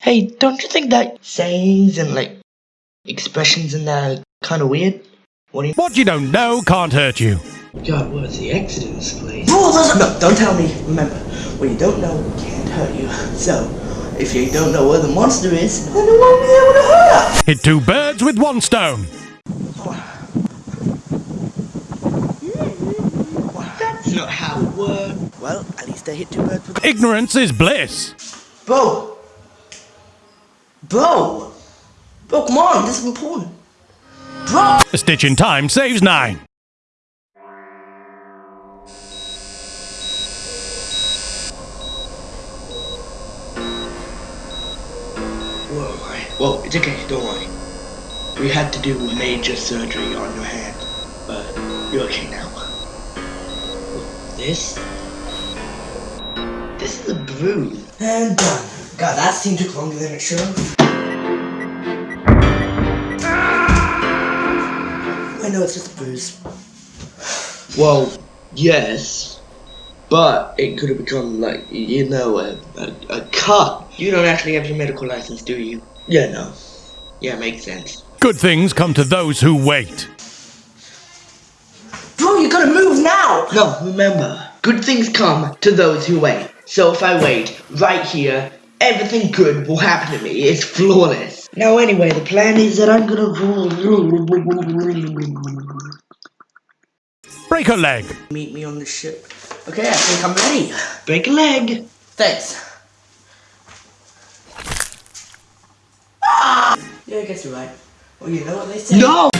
Hey, don't you think that sayings and like expressions in there are kind of weird? What do you? What you don't know can't hurt you. God, what's the Exodus place? No, don't tell me. Remember, what you don't know can't hurt you. So, if you don't know where the monster is, then it won't be able to hurt us. Hit two birds with one stone. That's not how it works. Well, at least I hit two birds with. Ignorance is bliss. Bro, bro, bro, come on, this is important. Bro. A stitch in time saves nine. Whoa, well, it's okay, don't worry. We had to do major surgery on your hand, but you're okay now. This? This is a bruise. And done. God, that scene took longer than it should have. I know it's just a bruise. Well, yes, but it could have become like, you know, a, a, a cut. You don't actually have your medical license, do you? Yeah, no. Yeah, makes sense. Good things come to those who wait. Bro, you gotta move now! No, remember, good things come to those who wait. So if I wait right here, everything good will happen to me. It's flawless. Now anyway, the plan is that I'm gonna Break a leg. meet me on the ship. Okay, I think I'm ready. Break a leg. Thanks. Ah! Yeah, I guess you're right. Well, you know what they say. No!